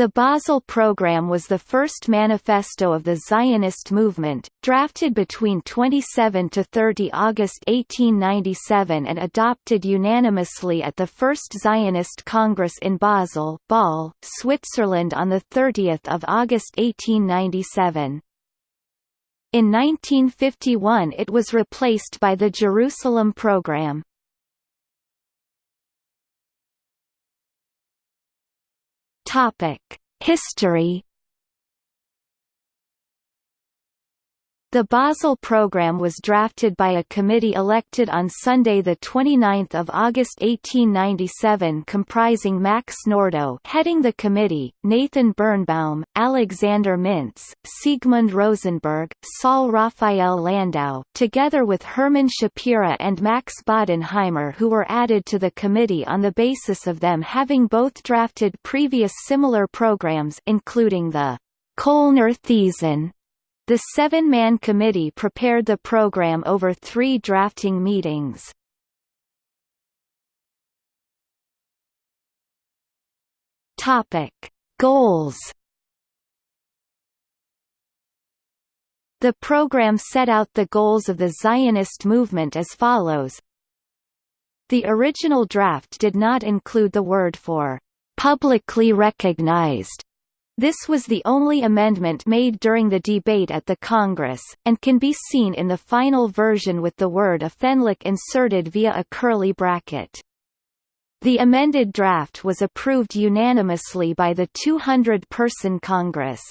The Basel Program was the first manifesto of the Zionist movement, drafted between 27 to 30 August 1897 and adopted unanimously at the First Zionist Congress in Basel, Basel Switzerland on 30 August 1897. In 1951 it was replaced by the Jerusalem Program. Topic: History The Basel Programme was drafted by a committee elected on Sunday 29 August 1897 comprising Max Nordau heading the committee, Nathan Birnbaum, Alexander Mintz, Siegmund Rosenberg, Saul Raphael Landau, together with Hermann Schapira and Max Bodenheimer who were added to the committee on the basis of them having both drafted previous similar programs including the Kölner Thesen the seven-man committee prepared the program over three drafting meetings. Topic: Goals. The program set out the goals of the Zionist movement as follows. The original draft did not include the word for publicly recognized this was the only amendment made during the debate at the Congress, and can be seen in the final version with the word öffentlich inserted via a curly bracket. The amended draft was approved unanimously by the 200-person Congress.